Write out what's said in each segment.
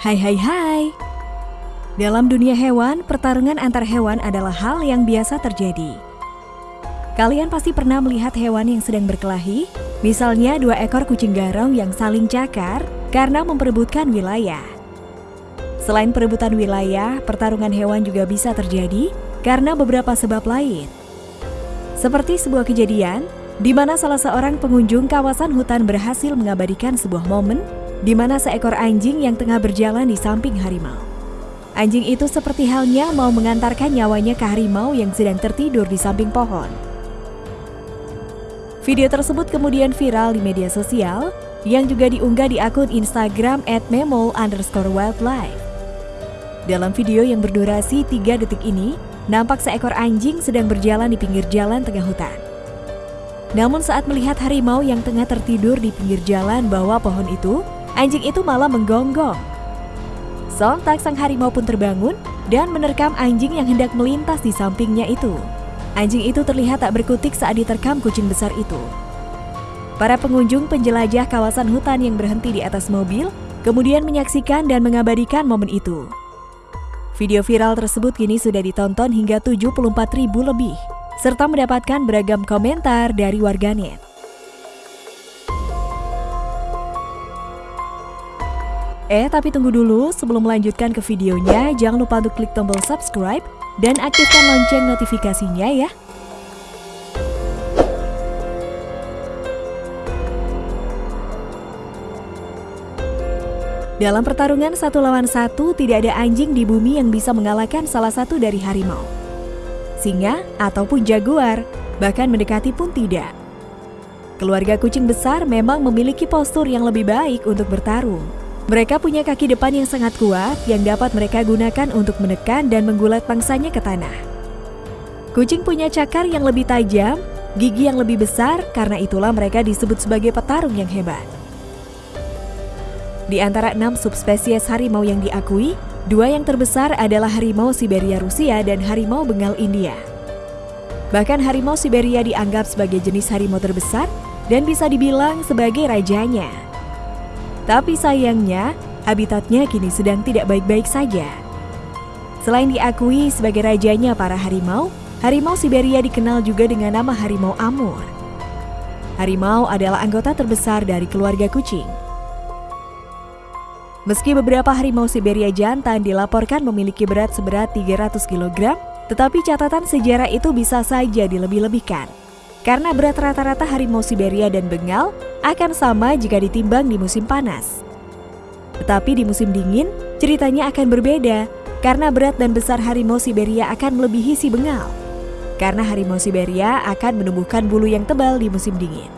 Hai hai hai. Dalam dunia hewan, pertarungan antar hewan adalah hal yang biasa terjadi. Kalian pasti pernah melihat hewan yang sedang berkelahi, misalnya dua ekor kucing garong yang saling cakar karena memperebutkan wilayah. Selain perebutan wilayah, pertarungan hewan juga bisa terjadi karena beberapa sebab lain. Seperti sebuah kejadian di mana salah seorang pengunjung kawasan hutan berhasil mengabadikan sebuah momen di mana seekor anjing yang tengah berjalan di samping harimau. Anjing itu seperti halnya mau mengantarkan nyawanya ke harimau yang sedang tertidur di samping pohon. Video tersebut kemudian viral di media sosial yang juga diunggah di akun Instagram wildlife. Dalam video yang berdurasi 3 detik ini, nampak seekor anjing sedang berjalan di pinggir jalan tengah hutan. Namun saat melihat harimau yang tengah tertidur di pinggir jalan bawah pohon itu, anjing itu malah menggonggong. Sontak sang harimau pun terbangun dan menerkam anjing yang hendak melintas di sampingnya itu. Anjing itu terlihat tak berkutik saat diterkam kucing besar itu. Para pengunjung penjelajah kawasan hutan yang berhenti di atas mobil kemudian menyaksikan dan mengabadikan momen itu. Video viral tersebut kini sudah ditonton hingga 74 ribu lebih, serta mendapatkan beragam komentar dari warganet. Eh, tapi tunggu dulu, sebelum melanjutkan ke videonya, jangan lupa untuk klik tombol subscribe dan aktifkan lonceng notifikasinya ya. Dalam pertarungan satu lawan satu, tidak ada anjing di bumi yang bisa mengalahkan salah satu dari harimau. Singa ataupun jaguar, bahkan mendekati pun tidak. Keluarga kucing besar memang memiliki postur yang lebih baik untuk bertarung. Mereka punya kaki depan yang sangat kuat yang dapat mereka gunakan untuk menekan dan menggulat pangsanya ke tanah. Kucing punya cakar yang lebih tajam, gigi yang lebih besar, karena itulah mereka disebut sebagai petarung yang hebat. Di antara enam subspesies harimau yang diakui, dua yang terbesar adalah harimau Siberia Rusia dan harimau Bengal India. Bahkan harimau Siberia dianggap sebagai jenis harimau terbesar dan bisa dibilang sebagai rajanya. Tapi sayangnya, habitatnya kini sedang tidak baik-baik saja. Selain diakui sebagai rajanya para harimau, harimau Siberia dikenal juga dengan nama harimau Amur. Harimau adalah anggota terbesar dari keluarga kucing. Meski beberapa harimau Siberia jantan dilaporkan memiliki berat seberat 300 kg, tetapi catatan sejarah itu bisa saja dilebih-lebihkan. Karena berat rata-rata harimau Siberia dan Bengal akan sama jika ditimbang di musim panas. Tetapi di musim dingin, ceritanya akan berbeda karena berat dan besar harimau Siberia akan melebihi si Bengal. Karena harimau Siberia akan menumbuhkan bulu yang tebal di musim dingin.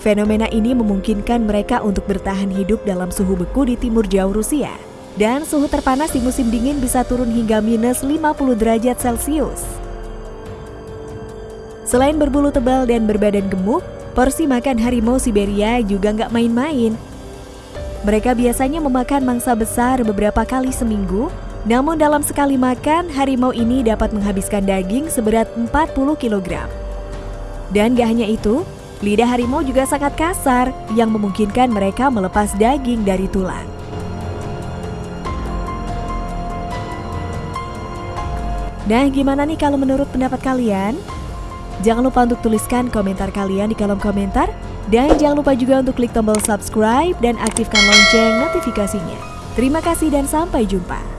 Fenomena ini memungkinkan mereka untuk bertahan hidup dalam suhu beku di timur jauh Rusia. Dan suhu terpanas di musim dingin bisa turun hingga minus 50 derajat Celcius. Selain berbulu tebal dan berbadan gemuk, porsi makan harimau Siberia juga nggak main-main. Mereka biasanya memakan mangsa besar beberapa kali seminggu, namun dalam sekali makan, harimau ini dapat menghabiskan daging seberat 40 kg. Dan gak hanya itu, lidah harimau juga sangat kasar yang memungkinkan mereka melepas daging dari tulang. Nah, gimana nih kalau menurut pendapat kalian? Jangan lupa untuk tuliskan komentar kalian di kolom komentar. Dan jangan lupa juga untuk klik tombol subscribe dan aktifkan lonceng notifikasinya. Terima kasih dan sampai jumpa.